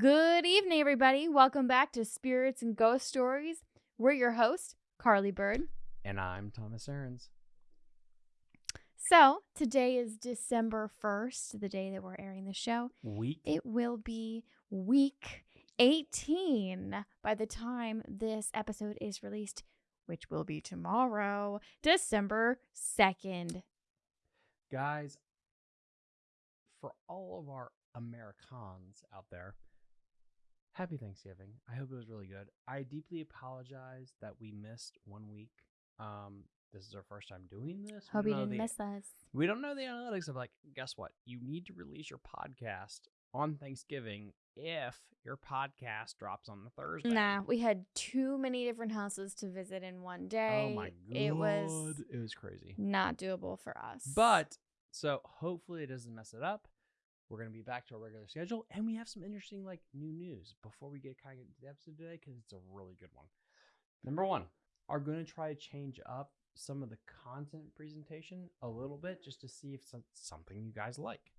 Good evening, everybody. Welcome back to Spirits and Ghost Stories. We're your host, Carly Bird. And I'm Thomas Aarons. So, today is December 1st, the day that we're airing the show. Week. It will be week 18 by the time this episode is released, which will be tomorrow, December 2nd. Guys, for all of our Americans out there, happy Thanksgiving. I hope it was really good. I deeply apologize that we missed one week. Um, this is our first time doing this. We Hope you didn't the- miss us. We don't know the analytics of like, guess what? You need to release your podcast on Thanksgiving if your podcast drops on the Thursday. Nah, we had too many different houses to visit in one day. Oh my god. It was it was crazy. not doable for us. But so hopefully it doesn't mess it up. We're gonna be back to our regular schedule, and we have some interesting like new news before we get kind of into the episode today because it's a really good one. Number one, are going to try to change up some of the content presentation a little bit just to see if something you guys like.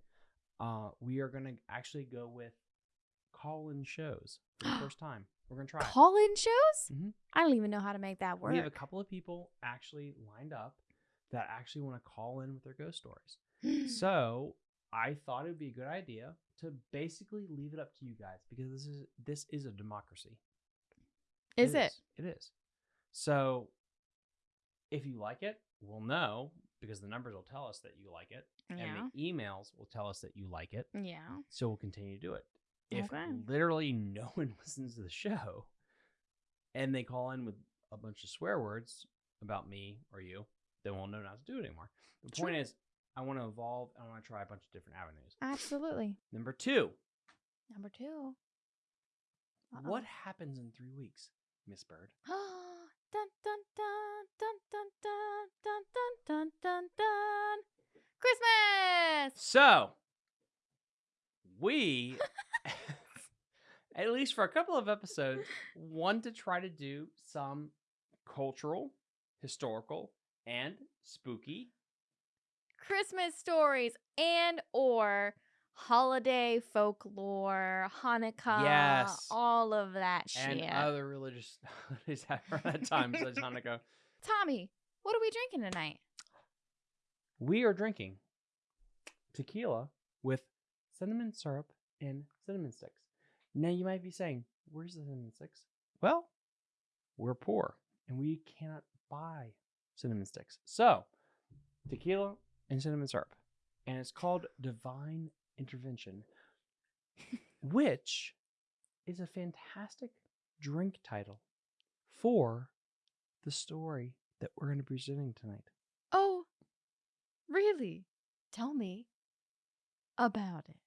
Uh, we are gonna actually go with call-in shows for the first time. We're gonna try. call in shows? Mhm. I don't even know how to make that work. We have a couple of people actually lined up that actually want to call in with their ghost stories. So I thought it would be a good idea to basically leave it up to you guys because this is this is a democracy. is it? It is. So if you like it, we'll know because the numbers will tell us that you like it, Yeah. and the emails will tell us that you like it. Yeah. So we'll continue to do it. If Okay. literally no one listens to the show and they call in with a bunch of swear words about me or you, then we'll know not to do it anymore. The point is, I want to evolve and I want to try a bunch of different avenues. Absolutely. Number two, Number two. what happens in three weeks, Miss Bird? dun, dun, dun, dun, dun, dun, dun, dun, dun, dun. Christmas! So, we, at least for a couple of episodes, want to try to do some cultural, historical, and spooky Christmas stories and or holiday folklore, Hanukkah, Yes. all of that shit. and other religious holidays at times like Hanukkah. Tommy, what are we drinking tonight? We are drinking tequila with cinnamon syrup and cinnamon sticks. Now you might be saying, "Where's the cinnamon sticks?" Well, we're poor and we cannot buy cinnamon sticks. So, tequila and cinnamon syrup, and it's called Divine Intervention, which is a fantastic drink title for the story that we're going to be presenting tonight. Oh, really? Tell me about it.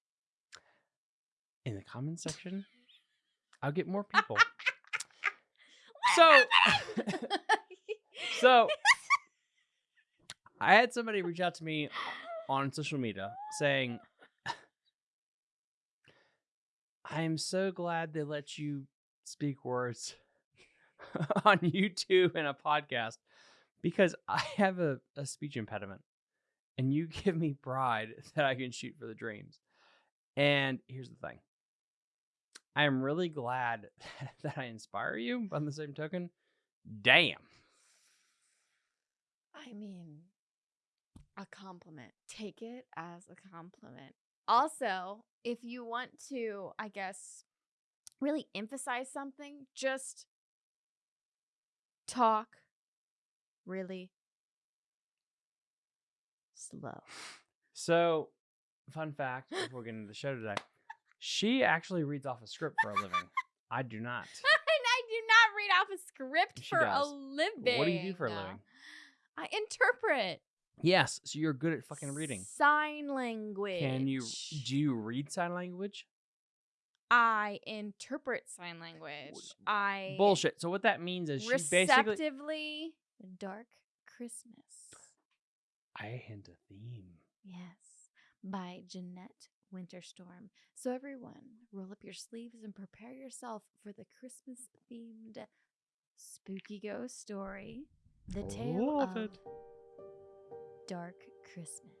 in the comment section, I'll get more people. So, so I had somebody reach out to me on social media saying, I am so glad they let you speak words on YouTube and a podcast because I have a, a speech impediment and you give me pride that I can shoot for the dreams. And here's the thing I am really glad that I inspire you, on the same token, damn. I mean, a compliment. Take it as a compliment. Also, if you want to, I guess, really emphasize something, just talk really slow. So, fun fact before we get into the show today, she actually reads off a script for a living. I do not. and I do not read off a script She for a living. What do you do for a living? I interpret. Yes, so you're good at fucking reading. Sign language. Can you do you read sign language? I interpret sign language. I Bullshit. So what that means is she basically receptively dark Christmas. I hint a theme. Yes, by Jeanette Winterstorm. So everyone, roll up your sleeves and prepare yourself for the Christmas themed spooky ghost story. The tale Love of it. Dark Christmas.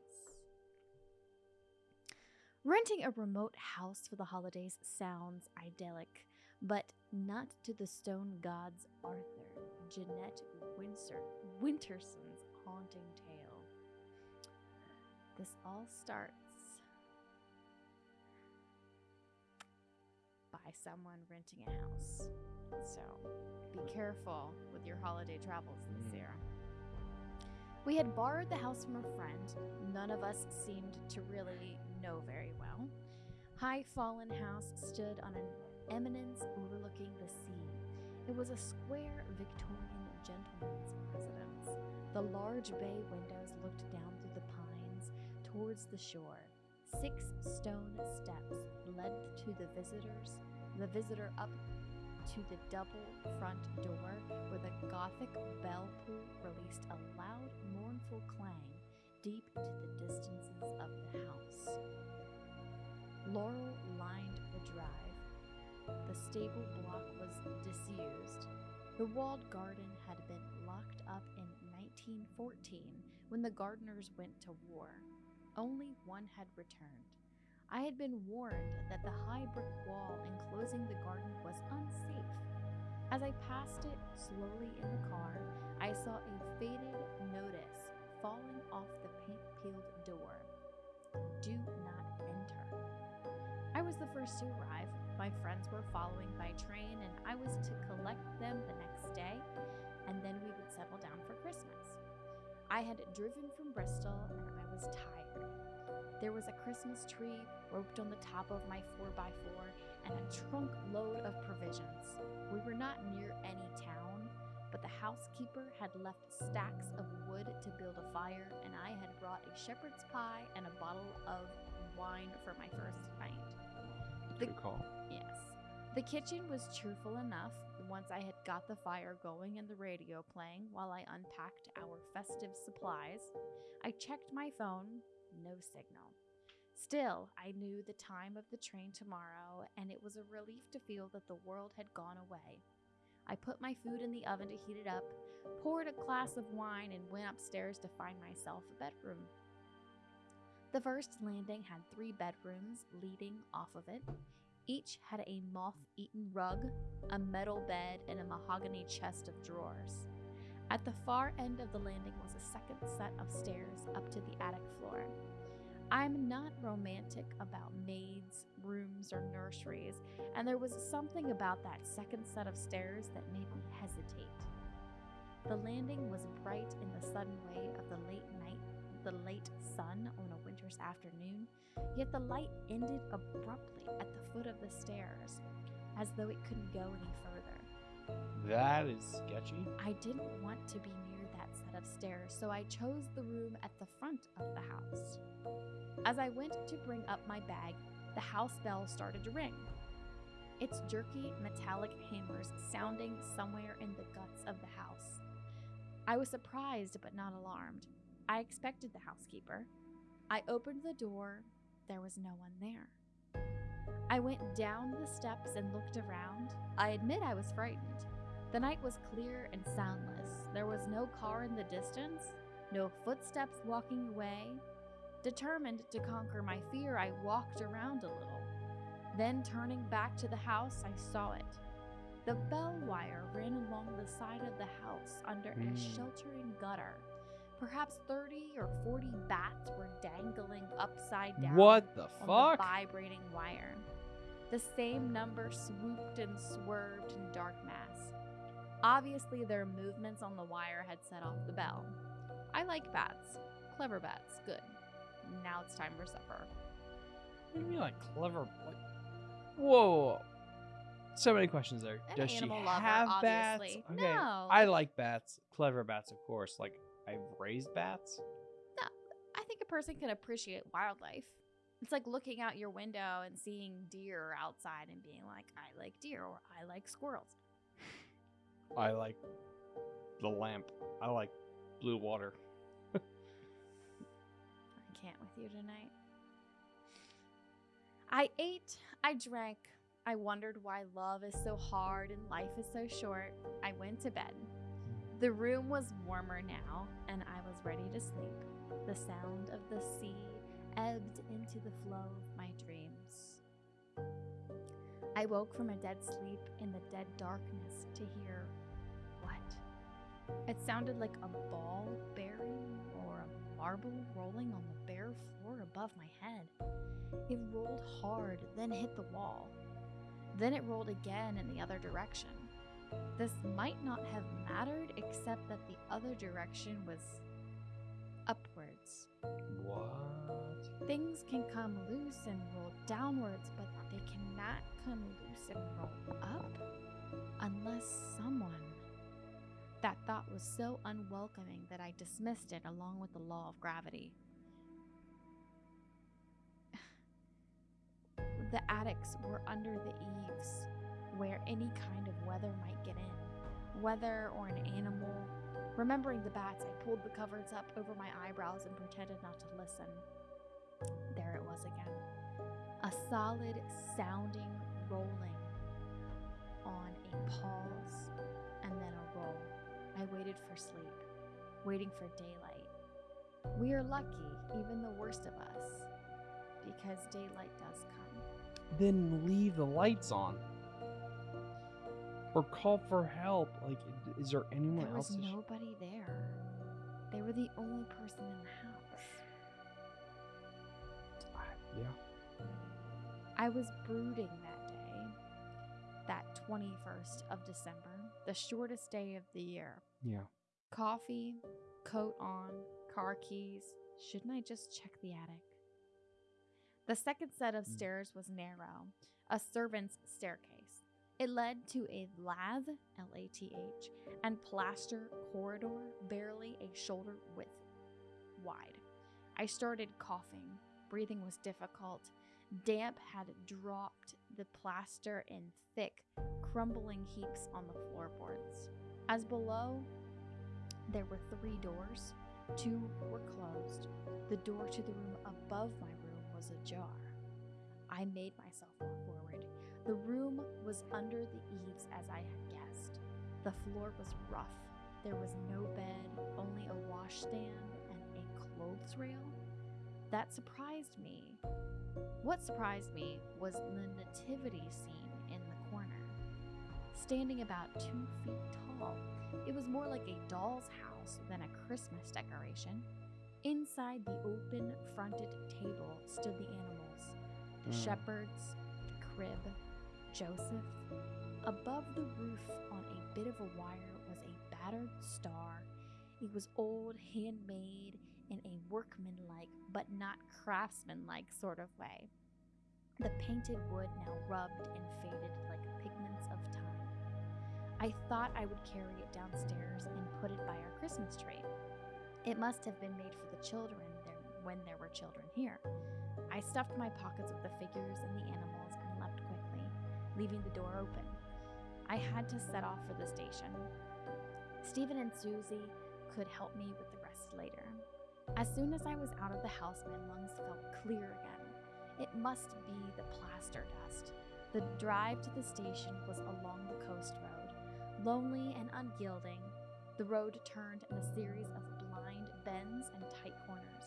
Renting a remote house for the holidays sounds idyllic, but not to the stone god's Arthur Jeanette Windsor, Winterson's haunting tale. This all starts by someone renting a house. So be careful with your holiday travels this Mm. year. We had borrowed the house from a friend. None of us seemed to really know very well. High Fallen House stood on an eminence overlooking the sea. It was a square Victorian gentleman's residence. The large bay windows looked down through the pines towards the shore. Six stone steps led to the visitors, the visitor up to the double front door where the Gothic bell pull released a loud, mournful clang deep into the distances of the house. Laurel lined the drive. The stable block was disused. The walled garden had been locked up in 1914 when the gardeners went to war. Only one had returned. I had been warned that the high brick wall enclosing the garden was unsafe. As I passed it slowly in the car, I saw a faded notice falling off the paint peeled door. Do not enter. I was the first to arrive. My friends were following by train, and I was to collect them the next day, and then we would settle down for Christmas. I had driven from Bristol, and I was tired. There was a Christmas tree roped on the top of my 4x4 and a trunk load of provisions. We were not near any town, but the housekeeper had left stacks of wood to build a fire, and I had brought a shepherd's pie and a bottle of wine for my first night. The- Good call. Yes. The kitchen was cheerful enough once I had got the fire going and the radio playing while I unpacked our festive supplies. I checked my phone, no signal. Still, I knew the time of the train tomorrow, and it was a relief to feel that the world had gone away. I put my food in the oven to heat it up, poured a glass of wine, and went upstairs to find myself a bedroom. The first landing had three bedrooms leading off of it. Each had a moth eaten rug, a metal bed, and a mahogany chest of drawers. At the far end of the landing was a second set of stairs up to the attic floor. I'm not romantic about maids, rooms, or nurseries, and there was something about that second set of stairs that made me hesitate. The landing was bright in the sudden way of the late night, the late sun on a winter's afternoon, yet the light ended abruptly at the foot of the stairs, as though it couldn't go any further. That is sketchy. I didn't want to be near that set of stairs, so I chose the room at the front of the house. As I went to bring up my bag, the house bell started to ring. Its jerky metallic hammers sounding somewhere in the guts of the house. I was surprised but not alarmed. I expected the housekeeper. I opened the door. There was no one there. I went down the steps and looked around. I admit I was frightened. The night was clear and soundless. There was no car in the distance, no footsteps walking away. Determined to conquer my fear, I walked around a little. Then, turning back to the house, I saw it. The bell wire ran along the side of the house under Hmm. a sheltering gutter. Perhaps 30 or 40 bats were dangling upside down What the on fuck? the vibrating wire. The same number swooped and swerved in dark mass. Obviously, their movements on the wire had set off the bell. I like bats. Clever bats. Good. Now it's time for supper. What do you mean, like clever? Whoa, whoa. So many questions there. An Does she lover, have obviously. bats? Okay, No. I like bats. Clever bats, of course. Like I've raised bats. No, I think a person can appreciate wildlife. It's like looking out your window and seeing deer outside and being like, I like deer or I like squirrels. I like the lamp. I like blue water. I can't with you tonight. I ate, I drank, I wondered why love is so hard and life is so short. I went to bed. The room was warmer now, and I was ready to sleep. The sound of the sea ebbed into the flow of my dreams. I woke from a dead sleep in the dead darkness to hear what? It sounded like a ball bearing or a marble rolling on the bare floor above my head. It rolled hard, then hit the wall. Then it rolled again in the other direction. This might not have mattered except that the other direction was upwards. What? Things can come loose and roll downwards, but they cannot come loose and roll up unless someone. That thought was so unwelcoming that I dismissed it along with the law of gravity. the attics were under the eaves, where any kind of weather might get in. Weather or an animal. Remembering the bats, I pulled the covers up over my eyebrows and pretended not to listen. There it was again. A solid sounding rolling on a pause and then a roll. I waited for sleep, waiting for daylight. We are lucky, even the worst of us, because daylight does come. Then leave the lights on. Or call for help. Like, is there anyone There else? was that sh- nobody there. They were the only person in the house. Ah, yeah. I was brooding that day, that 21st of December, the shortest day of the year. Yeah. Coffee, coat on, car keys. Shouldn't I just check the attic? The second set of Mm. stairs was narrow, a servant's staircase. It led to a lath, L A T H, and plaster corridor barely a shoulder width wide. I started coughing. Breathing was difficult. Damp had dropped the plaster in thick, crumbling heaps on the floorboards. As below, there were three doors. Two were closed. The door to the room above my room was ajar. I made myself walk forward. The room was under the eaves as I had guessed. The floor was rough. There was no bed, only a washstand and a clothes rail. That surprised me. What surprised me was the nativity scene in the corner. Standing about two feet tall, it was more like a doll's house than a Christmas decoration. Inside the open fronted table stood the animals the Mm. shepherds, the crib, Joseph. Above the roof, on a bit of a wire, was a battered star. It was old, handmade, in a workmanlike but not craftsmanlike sort of way. The painted wood now rubbed and faded like pigments of time. I thought I would carry it downstairs and put it by our Christmas tree. It must have been made for the children there when there were children here. I stuffed my pockets with the figures and the animals leaving the door open. I had to set off for the station. Stephen and Susie could help me with the rest later. As soon as I was out of the house, my lungs felt clear again. It must be the plaster dust. The drive to the station was along the coast road, lonely and unyielding. The road turned in a series of blind bends and tight corners.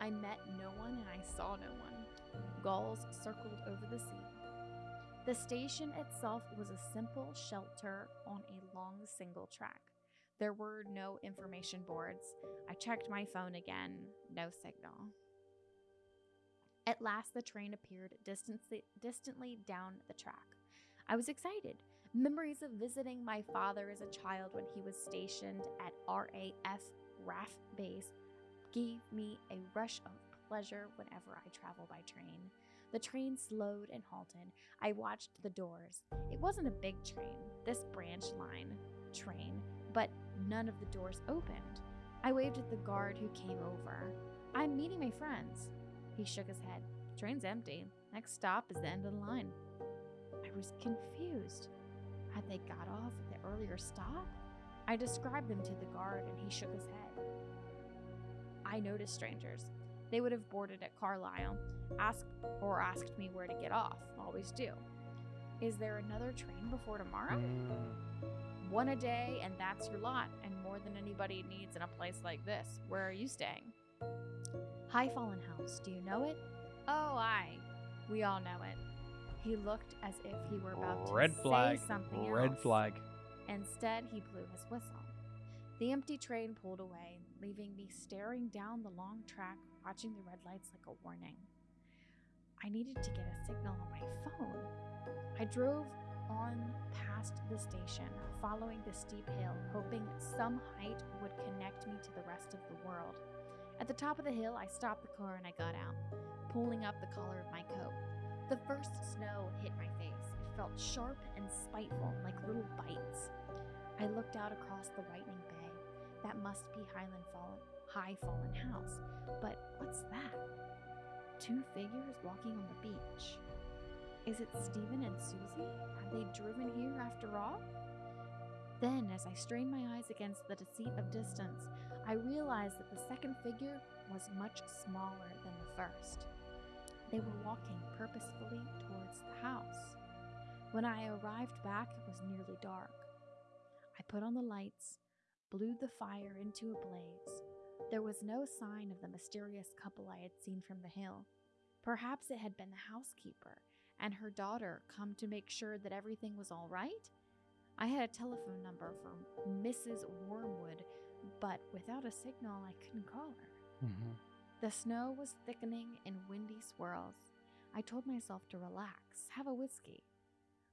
I met no one and I saw no one. Gulls circled over the sea. The station itself was a simple shelter on a long single track. There were no information boards. I checked my phone again, no signal. At last, the train appeared distantly, distantly down the track. I was excited. Memories of visiting my father as a child when he was stationed at RAF RAF base gave me a rush of pleasure whenever I travel by train. The train slowed and halted. I watched the doors. It wasn't a big train, this branch line train, but none of the doors opened. I waved at the guard who came over. I'm meeting my friends. He shook his head. Train's empty. Next stop is the end of the line. I was confused. Had they got off at the earlier stop? I described them to the guard and he shook his head. I noticed strangers. They would have boarded at Carlisle, asked or asked me where to get off. Always do. Is there another train before tomorrow? Mm, One a day, and that's your lot, and more than anybody needs in a place like this. Where are you staying? High Fallen House, do you know it? Oh, I. We all know it. He looked as if he were about Red to flag. say something Red else. flag. Instead, he blew his whistle. The empty train pulled away, leaving me staring down the long track, watching the red lights like a warning. I needed to get a signal on my phone. I drove on past the station, following the steep hill, hoping some height would connect me to the rest of the world. At the top of the hill, I stopped the car and I got out, pulling up the collar of my coat. The first snow hit my face. It felt sharp and spiteful, like little bites. I looked out across the whitening. That must be Highland Fallen, High Fallen House. But what's that? Two figures walking on the beach. Is it Stephen and Susie? Have they driven here after all? Then, as I strained my eyes against the deceit of distance, I realized that the second figure was much smaller than the first. They were walking purposefully towards the house. When I arrived back, it was nearly dark. I put on the lights, blew the fire into a blaze. There was no sign of the mysterious couple I had seen from the hill. Perhaps it had been the housekeeper and her daughter come to make sure that everything was all right? I had a telephone number for Mrs. Wormwood, but without a signal, I couldn't call her. Mm-hmm. The snow was thickening in windy swirls. I told myself to relax, have a whiskey.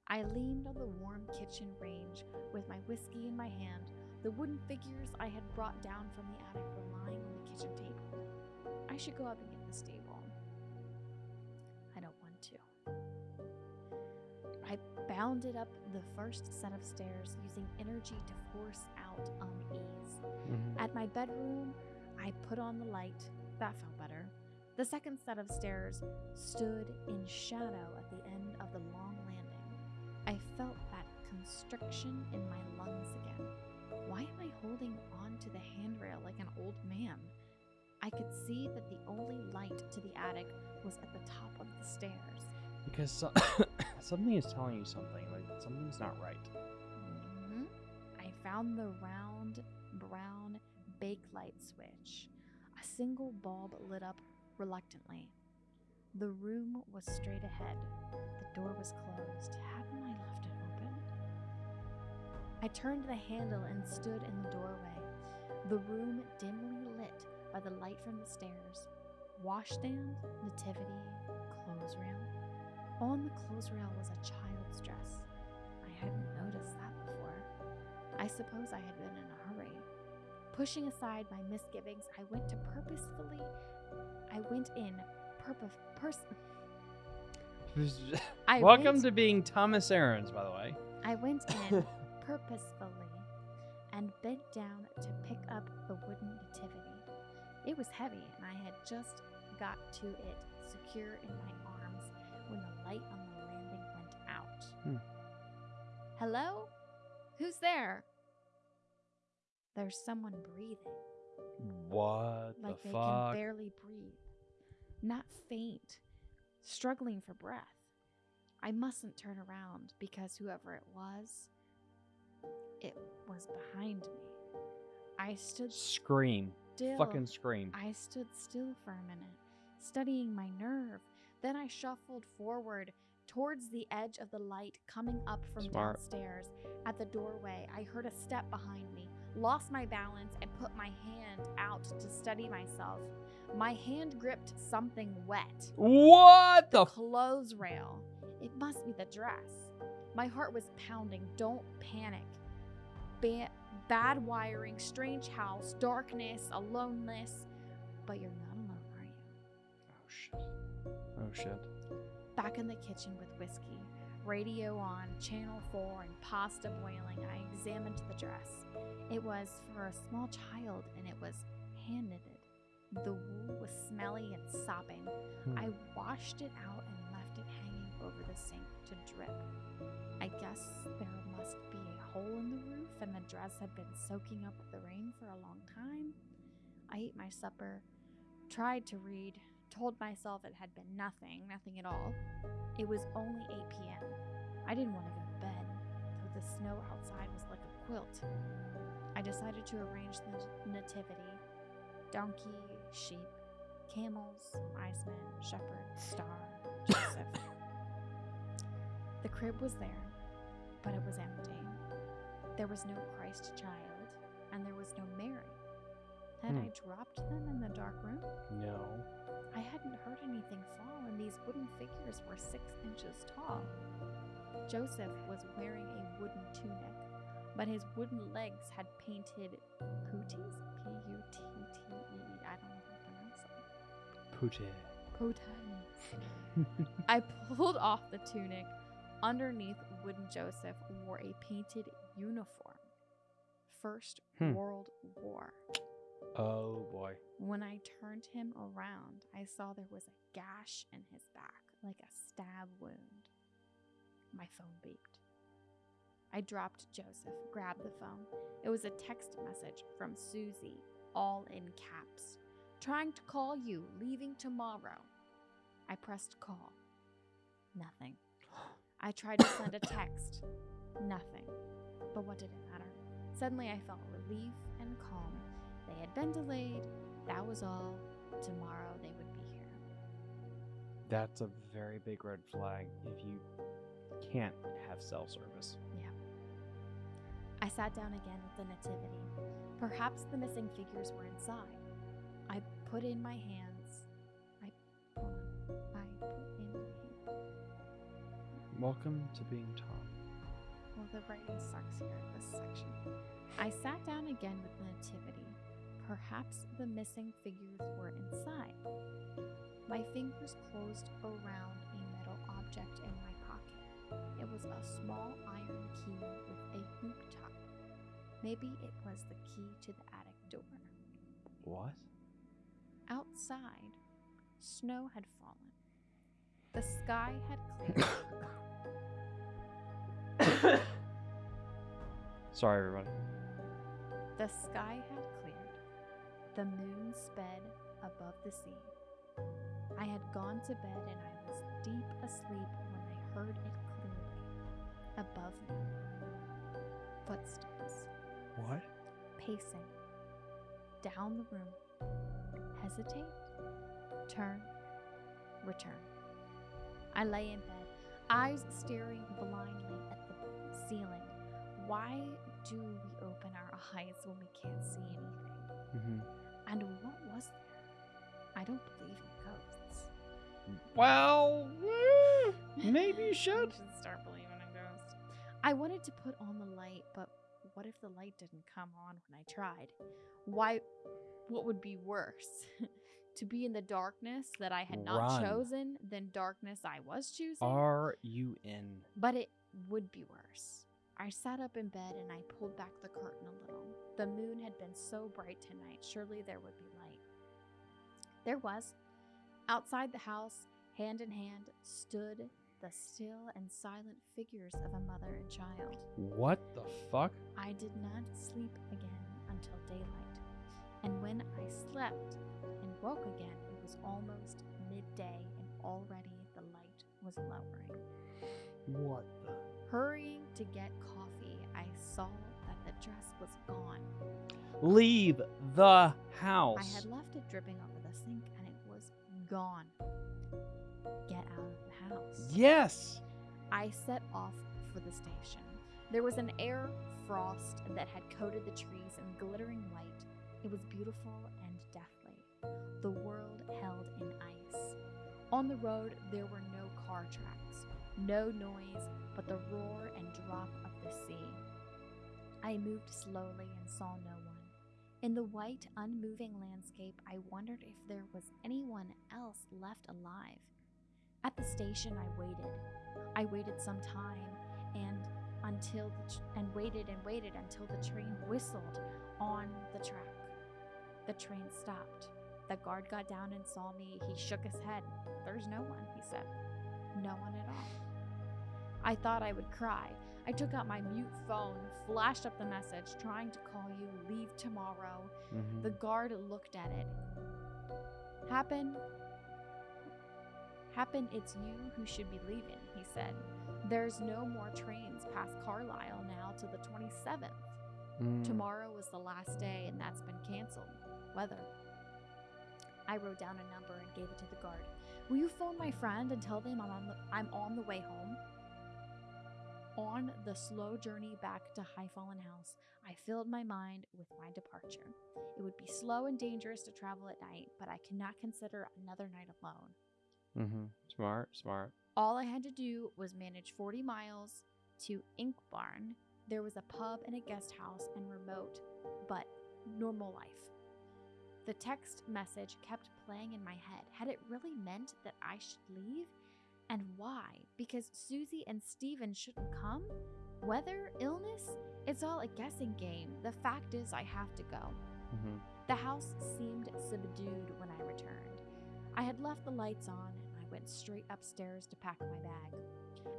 I leaned on the warm kitchen range with my whiskey in my hand. The wooden figures I had brought down from the attic were lying on the kitchen table. I should go up and get the stable. I don't want to. I bounded up the first set of stairs using energy to force out unease. Mm-hmm. At my bedroom, I put on the light. That felt better. The second set of stairs stood in shadow at the end of the long landing. I felt that constriction in my lungs again. Why am I holding on to the handrail like an old man? I could see that the only light to the attic was at the top of the stairs. Because so- something is telling you something. Like something's not right. Mhm. I found the round brown bakelite switch. A single bulb lit up reluctantly. The room was straight ahead. The door was closed. Hadn't I left it? I turned the handle and stood in the doorway. The room dimly lit by the light from the stairs. Washstand, nativity, clothes rail. On the clothes rail was a child's dress. I hadn't noticed that before. I suppose I had been in a hurry. Pushing aside my misgivings, I went to purposefully. I went in purpose. Pers- Welcome went, to being Thomas Aarons, by the way. I went in purposefully and bent down to pick up the wooden nativity. It was heavy, and I had just got to it secure in my arms when the light on the landing went out. Hmm. Hello? Who's there? There's someone breathing, What like the they fuck? can barely breathe. Not faint, struggling for breath. I mustn't turn around because whoever it was, it was behind me. I stood Scream. still. Fucking scream. I stood still for a minute, studying my nerve. Then I shuffled forward towards the edge of the light coming up from Smart. downstairs. At the doorway, I heard a step behind me, lost my balance, and put my hand out to steady myself. My hand gripped something wet. What the? F- Clothes rail. It must be the dress. My heart was pounding. Don't panic. Ba- bad wiring, strange house, darkness, aloneness. But you're not alone, are you? oh shit. Oh shit. Back in the kitchen with whiskey, radio on, channel 4, and pasta boiling, I examined the dress. It was for a small child and it was hand knitted. The wool was smelly and sopping. Hmm. I washed it out and left it hanging over the sink to drip. I guess there must be a hole in the roof and the dress had been soaking up the rain for a long time. I ate my supper, tried to read, told myself it had been nothing, nothing at all. It was only 8 p.m. I didn't want to go to bed, though the snow outside was like a quilt. I decided to arrange the nativity donkey, sheep, camels, wise men, shepherd, star, Joseph. the crib was there, but it was empty. There was no Christ child, and there was no Mary. Had Hmm. I dropped them in the dark room? No. I hadn't heard anything fall, and these wooden figures were six inches tall. Joseph was wearing a wooden tunic, but his wooden legs had painted pooties. P U T T E. I don't know how to pronounce it. Pute. Potan. I pulled off the tunic. Underneath, wooden Joseph wore a painted uniform. First Hmm. World War. oh boy. When I turned him around, I saw there was a gash in his back, like a stab wound. My phone beeped. I dropped Joseph, grabbed the phone. It was a text message from Susie, all in caps. Trying to call you, leaving tomorrow. I pressed call. Nothing. I tried to send a text. Nothing. But what did it matter? Suddenly I felt relief and calm. They had been delayed. That was all. Tomorrow they would be here. That's a very big red flag if you can't have cell service. Yeah. I sat down again with the nativity. Perhaps the missing figures were inside. I put in my hands. Welcome to being Tom. Well, the writing sucks here in this section. I sat down again with the nativity. Perhaps the missing figures were inside. My fingers closed around a metal object in my pocket. It was a small iron key with a hoop top. Maybe it was the key to the attic door. What? Outside, snow had fallen. The sky had cleared. Sorry, everybody. The sky had cleared. The moon sped above the sea. I had gone to bed and I was deep asleep when I heard it clearly. Above me. Footsteps. What? Pacing. Down the room. Hesitate. Turn. Return. I lay in bed, eyes staring blindly at the ceiling. Why do we open our eyes when we can't see anything? Mm-hmm. And what was there? I don't believe in ghosts. Well, eh, maybe you should. should start believing in ghosts. I wanted to put on the light, but what if the light didn't come on when I tried? Why? What would be worse? to be in the darkness that I had not Run. chosen than darkness I was choosing? Are you in? But it would be worse. I sat up in bed and I pulled back the curtain a little. The moon had been so bright tonight, surely there would be light. There was. Outside the house, hand in hand, stood the still and silent figures of a mother and child. What the fuck? I did not sleep again until daylight. And when I slept and woke again, it was almost midday and already the light was lowering. What the? Hurrying to get coffee, I saw that the dress was gone. Leave the house. I had left it dripping over the sink and it was gone. Get out of the house. Yes. I set off for the station. There was an air frost that had coated the trees in glittering white. It was beautiful and deathly. The world held in ice. On the road, there were no car tracks, no noise but the roar and drop of the sea. I moved slowly and saw no one. In the white, unmoving landscape, I wondered if there was anyone else left alive. At the station, I waited. I waited some time and until and waited and waited until the train whistled on the track. The train stopped. The guard got down and saw me. He shook his head. There's no one, he said. No one at all. I thought I would cry. I took out my mute phone, flashed up the message, trying to call you, leave tomorrow. Mhm. The guard looked at it. Happen. Happen, it's you who should be leaving, he said. There's no more trains past Carlisle now till the 27th. Mm. Tomorrow was the last day, and that's been canceled. Weather. I wrote down a number and gave it to the guard. Will you phone my friend and tell them I'm on the, I'm on the way home? On the slow journey back to High Fallen House, I filled my mind with my departure. It would be slow and dangerous to travel at night, but I cannot consider another night alone. Mm-hmm. Smart, smart. All I had to do was manage 40 miles to Ink Barn. There was a pub and a guest house and remote, but normal life. The text message kept playing in my head. Had it really meant that I should leave? And why? Because Susie and Steven shouldn't come? Weather? Illness? It's all a guessing game. The fact is, I have to go. Mm-hmm. The house seemed subdued when I returned. I had left the lights on and I went straight upstairs to pack my bag.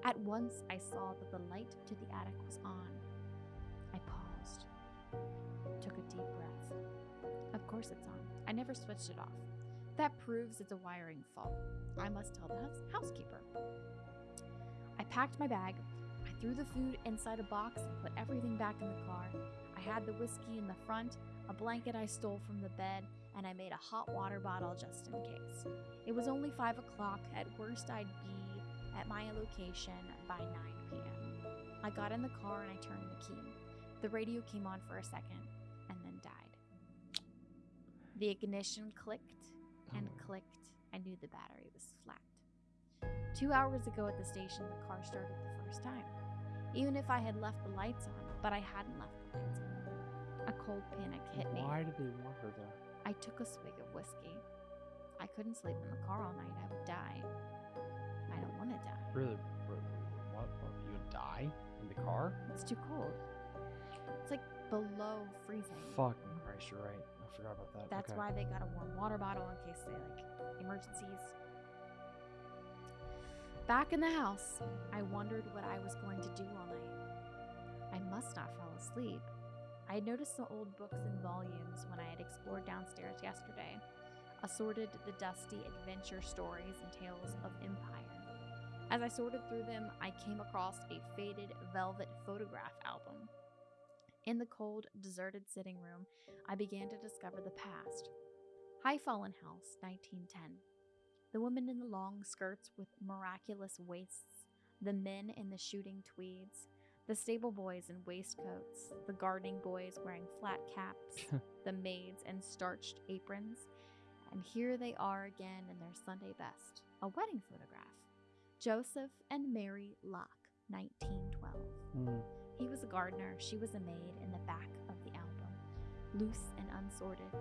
At once, I saw that the light to the attic was on. I paused, took a deep breath. Of course, it's on. I never switched it off. That proves it's a wiring fault. I must tell the house- housekeeper. I packed my bag. I threw the food inside a box and put everything back in the car. I had the whiskey in the front, a blanket I stole from the bed, and I made a hot water bottle just in case. It was only 5 o'clock. At worst, I'd be at my location by 9 p.m. I got in the car and I turned the key. The radio came on for a second. The ignition clicked and Oh. clicked. I knew the battery was flat. Two hours ago at the station, the car started the first time. Even if I had left the lights on, but I hadn't left the lights on. A cold panic hit me. Why did they want her there? I took a swig of whiskey. I couldn't sleep in the car all night. I would die. I don't want to die. Really? What? You would die in the car? It's too cold. It's like below freezing. Fucking Christ, you're right. Forgot about that. That's okay. why they got a warm water bottle in case they like emergencies. Back in the house, I wondered what I was going to do all night. I must not fall asleep. I had noticed some old books and volumes when I had explored downstairs yesterday, assorted the dusty adventure stories and tales of empire. As I sorted through them, I came across a faded velvet photograph album. In the cold, deserted sitting room, I began to discover the past. High Fallen House, 1910. The women in the long skirts with miraculous waists, the men in the shooting tweeds, the stable boys in waistcoats, the gardening boys wearing flat caps, the maids in starched aprons, and here they are again in their Sunday best a wedding photograph. Joseph and Mary Locke, 1912. Mm. He was a gardener, she was a maid in the back of the album. Loose and unsorted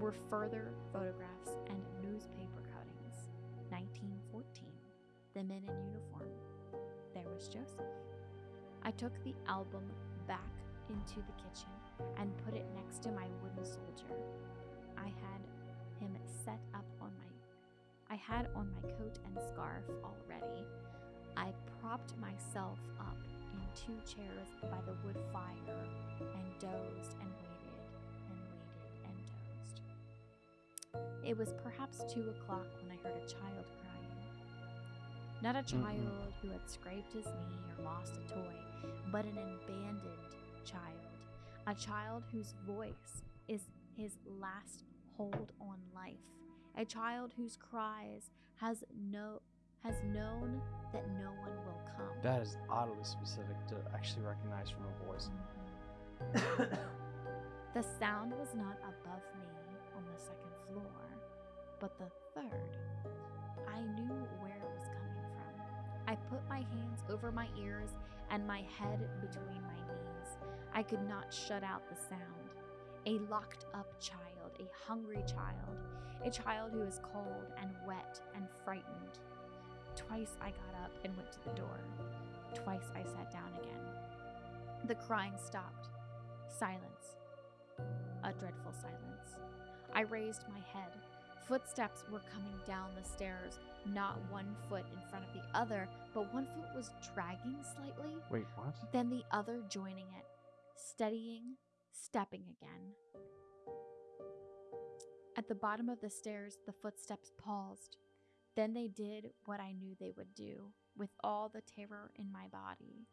were further photographs and newspaper cuttings. 1914. The men in uniform. There was Joseph. I took the album back into the kitchen and put it next to my wooden soldier. I had him set up on my I had on my coat and scarf already. I propped myself up two chairs by the wood fire and dozed and waited and waited and dozed. It was perhaps two o'clock when I heard a child crying. Not a child who had scraped his knee or lost a toy, but an abandoned child. A child whose voice is his last hold on life. A child whose cries has no has known that no one will come. That is oddly specific to actually recognize from a voice. The sound was not above me on the second floor, but the third. I knew where it was coming from. I put my hands over my ears and my head between my knees. I could not shut out the sound. A locked up child, a hungry child, a child who is cold and wet and frightened. Twice I got up and went to the door. Twice I sat down again. The crying stopped. Silence. A dreadful silence. I raised my head. Footsteps were coming down the stairs, not one foot in front of the other, but one foot was dragging slightly, Wait, what? then the other joining it, steadying, stepping again. At the bottom of the stairs, the footsteps paused. Then they did what I knew they would do, with all the terror in my body.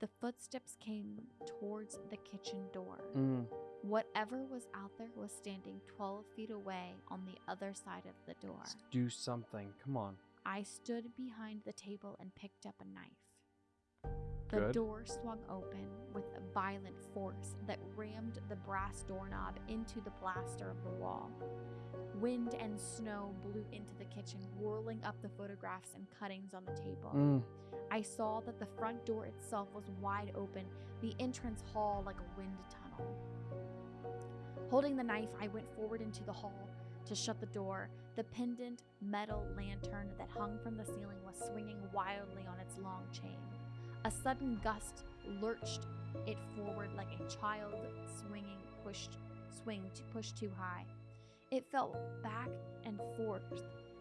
The footsteps came towards the kitchen door. Mm. Whatever was out there was standing 12 feet away on the other side of the door. Let's do something. Come on. I stood behind the table and picked up a knife. The Good. door swung open with a violent force that rammed the brass doorknob into the plaster of the wall. Wind and snow blew into the kitchen, whirling up the photographs and cuttings on the table. Mm. I saw that the front door itself was wide open, the entrance hall like a wind tunnel. Holding the knife, I went forward into the hall to shut the door. The pendant metal lantern that hung from the ceiling was swinging wildly on its long chain. A sudden gust lurched it forward like a child swinging pushed swing to push too high. It fell back and forth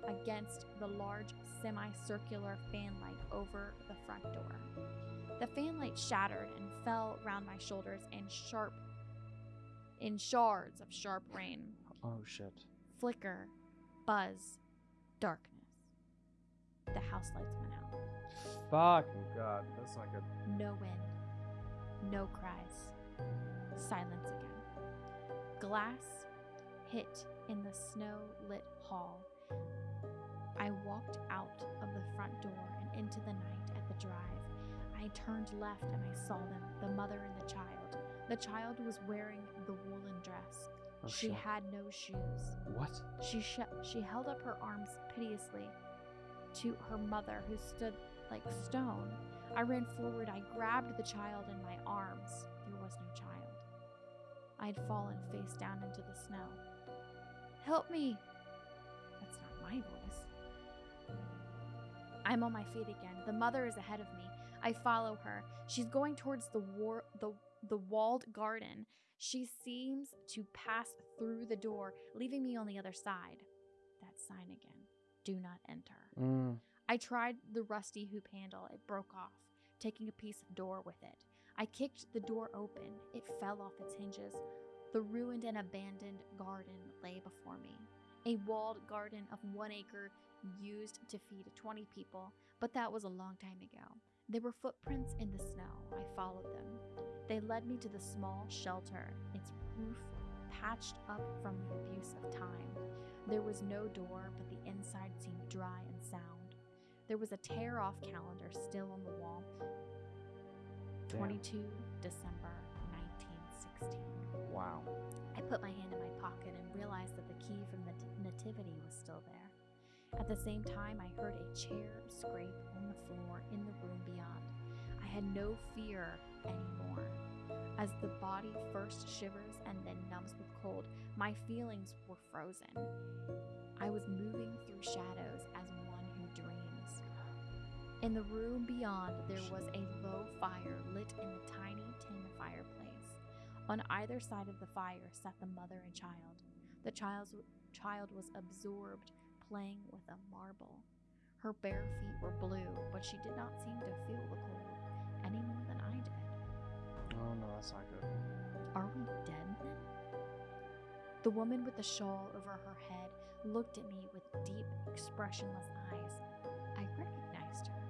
against the large semicircular fanlight over the front door. The fanlight shattered and fell round my shoulders in sharp in shards of sharp rain. Oh shit. Flicker, buzz, darkness. The house lights went out. Fucking god, that's not good. No wind, no cries, silence again. Glass hit in the snow lit hall. I walked out of the front door and into the night at the drive. I turned left and I saw them, the mother and the child. The child was wearing the woolen dress. Oh she shit. had no shoes. What? She sh- she held up her arms piteously to her mother, who stood like stone. I ran forward. I grabbed the child in my arms. There was no child. I had fallen face down into the snow. Help me! That's not my voice. I'm on my feet again. The mother is ahead of me. I follow her. She's going towards the war the the walled garden. She seems to pass through the door, leaving me on the other side. That sign again. Do not enter. Mm. I tried the rusty hoop handle. It broke off, taking a piece of door with it. I kicked the door open. It fell off its hinges. The ruined and abandoned garden lay before me. A walled garden of one acre used to feed 20 people, but that was a long time ago. There were footprints in the snow. I followed them. They led me to the small shelter, its roof patched up from the abuse of time. There was no door, but the inside seemed dry and sound. There was a tear off calendar still on the wall. Damn. 22 December 1916. Wow. I put my hand in my pocket and realized that the key from the nativity was still there. At the same time, I heard a chair scrape on the floor in the room beyond. I had no fear anymore. As the body first shivers and then numbs with cold, my feelings were frozen. I was moving through shadows as one who dreams. In the room beyond, there was a low fire lit in the tiny tin fireplace. On either side of the fire sat the mother and child. The child's, child was absorbed playing with a marble. Her bare feet were blue, but she did not seem to feel the cold any more. Oh no, that's not good. Are we dead then? The woman with the shawl over her head looked at me with deep, expressionless eyes. I recognized her.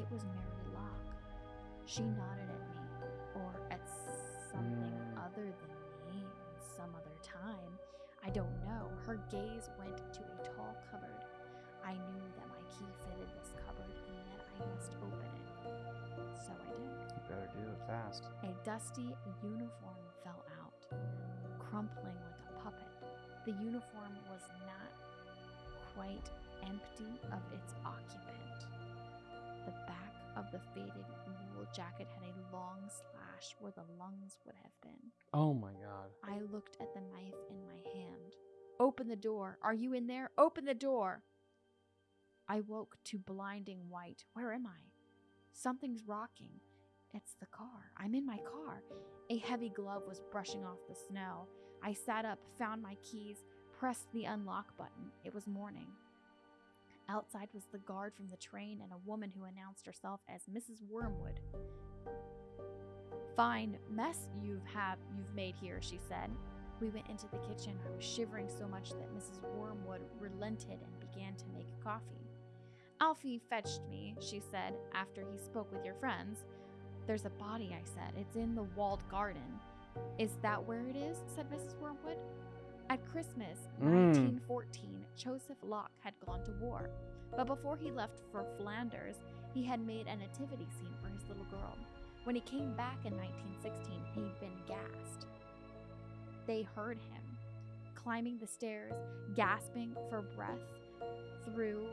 It was Mary Locke. She nodded at me, or at something Mm. other than me in some other time. I don't know. Her gaze went to a tall cupboard. I knew that my key fitted this cupboard and that I must open it. So I did. Do it fast. A dusty uniform fell out, crumpling like a puppet. The uniform was not quite empty of its occupant. The back of the faded wool jacket had a long slash where the lungs would have been. Oh my god. I looked at the knife in my hand. Open the door. Are you in there? Open the door. I woke to blinding white. Where am I? Something's rocking. It's the car. I'm in my car. A heavy glove was brushing off the snow. I sat up, found my keys, pressed the unlock button. It was morning. Outside was the guard from the train and a woman who announced herself as Mrs. Wormwood. Fine mess you've have you've made here, she said. We went into the kitchen. I was shivering so much that Mrs. Wormwood relented and began to make coffee. Alfie fetched me, she said, after he spoke with your friends. There's a body, I said. It's in the walled garden. Is that where it is? said Mrs. Wormwood. At Christmas, Mm. 1914, Joseph Locke had gone to war. But before he left for Flanders, he had made a nativity scene for his little girl. When he came back in 1916, he'd been gassed. They heard him climbing the stairs, gasping for breath through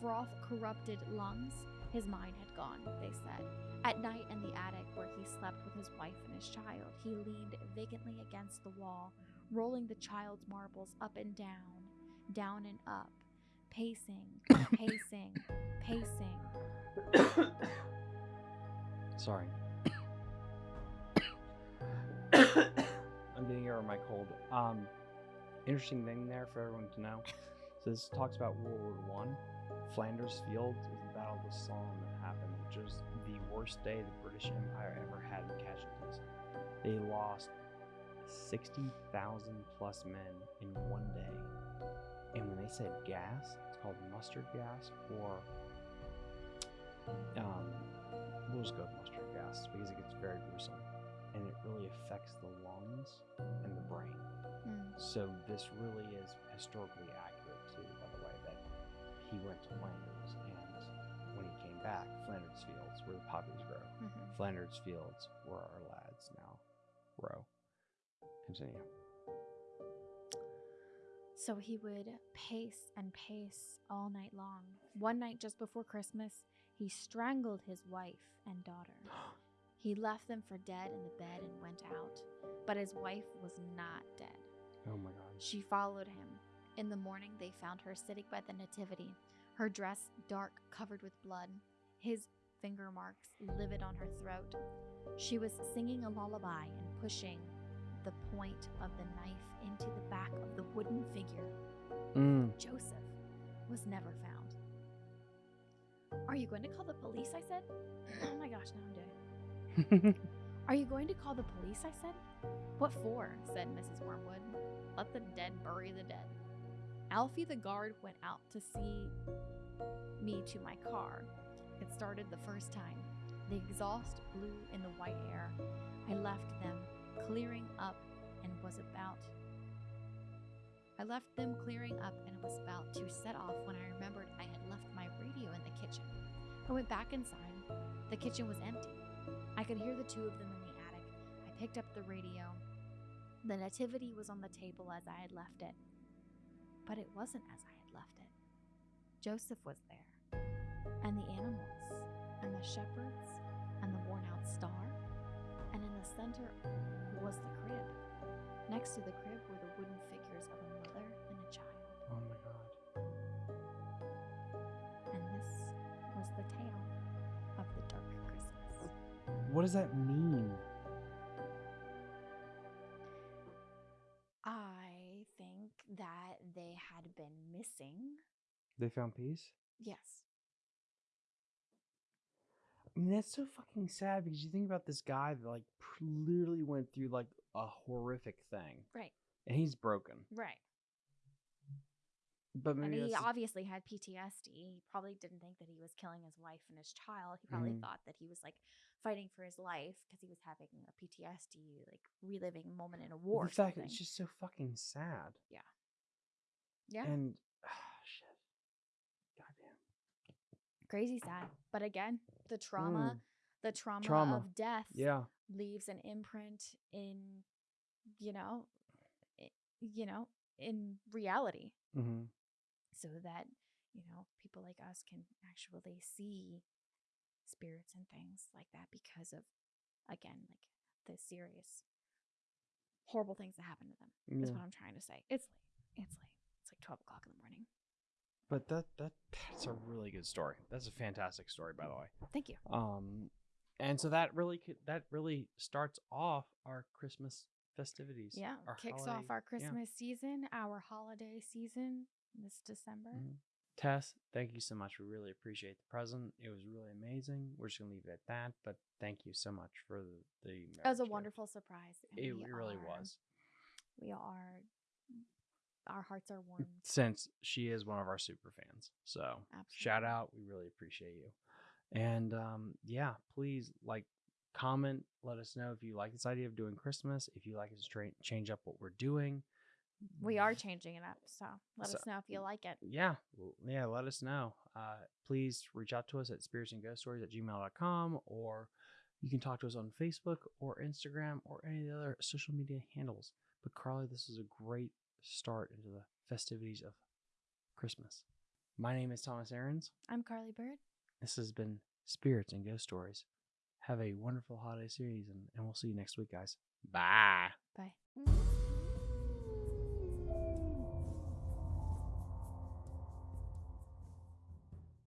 froth corrupted lungs. His mind had gone, they said. At night in the attic where he slept with his wife and his child, he leaned vacantly against the wall, rolling the child's marbles up and down, down and up, pacing, pacing, pacing. Sorry. I'm getting over my cold. Um, interesting thing there for everyone to know. So this talks about World War One. Flanders Field Battle Somme that happened, which was the worst day the British Empire ever had in casualties. They lost sixty thousand plus men in one day. And when they said gas, it's called mustard gas or um, we'll just go with mustard gas because it gets very gruesome and it really affects the lungs and the brain. Mm. So this really is historically accurate too, by the way, that he went to Flanders back, Flanders Fields where the poppies grow. Mhm. Flanders Fields where our lads now grow. Continue. So he would pace and pace all night long. One night just before Christmas, he strangled his wife and daughter. He left them for dead in the bed and went out. But his wife was not dead. Oh my god. She followed him. In the morning, they found her sitting by the Nativity, her dress dark, covered with blood, his finger marks livid on her throat. She was singing a lullaby and pushing the point of the knife into the back of the wooden figure. Mm. Joseph was never found. Are you going to call the police? I said. oh my gosh, now I'm doing it. Are you going to call the police? I said. What for? said Mrs. Wormwood. Let the dead bury the dead. Alfie the guard went out to see me to my car. It started the first time. The exhaust blew in the white air. I left them clearing up and was about I left them clearing up and was about to set off when I remembered I had left my radio in the kitchen. I went back inside. The kitchen was empty. I could hear the two of them in the attic. I picked up the radio. The nativity was on the table as I had left it. But it wasn't as I had left it. Joseph was there, and the animals, and the shepherds, and the worn out star, and in the center was the crib. Next to the crib were the wooden figures of a mother and a child. Oh my god. And this was the tale of the dark Christmas. What does that mean? I think that they had been missing. They found peace? Yes. I mean, that's so fucking sad because you think about this guy that like pr- literally went through like a horrific thing, Right. and he's broken. Right. But maybe he obviously had PTSD. He probably didn't think that he was killing his wife and his child. He probably Mhm. thought that he was like fighting for his life because he was having a PTSD, like reliving a moment in a war. the fact it's just so fucking sad. Yeah. Yeah, And shit, goddamn. Crazy sad. But again, the trauma, Mm, the trauma, Trauma. of death, yeah. leaves an imprint in, you know, you know, in reality. Mm-hmm. so that you know people like us can actually see spirits and things like that because of again like the serious horrible things that happen to them is what i'm trying to say it's late it's late it's like 12 o'clock in the morning But that that that's a good story. That's a fantastic story, by the way. thank you Um, and so that really that really starts off our Christmas festivities. yeah kicks holiday- off our yeah. christmas season our holiday season this december Mhm. Tess, thank you so much. We really appreciate the present. It was really amazing. We're just gonna leave it at that. But thank you so much for the. the it was a gift. wonderful surprise It, it really was. we are our hearts are warm Since she is one of our super fans, so absolutely shout out. We really appreciate you. And um, yeah, please like comment. Let us know if you like this idea of doing Christmas. If you like us to tra- change up what we're doing. We are changing it up, so let So- us know if you like it. yeah yeah let us know uh, please reach out to us at spirits and ghost stories at gmail.com or you can talk to us on facebook or instagram or any of the other social media handles but carly this is a great start into the festivities of christmas. My name is thomas aarons I'm Carly Bird. this has been spirits and ghost stories. Have a wonderful holiday season and we'll see you next week guys. Bye. Bye.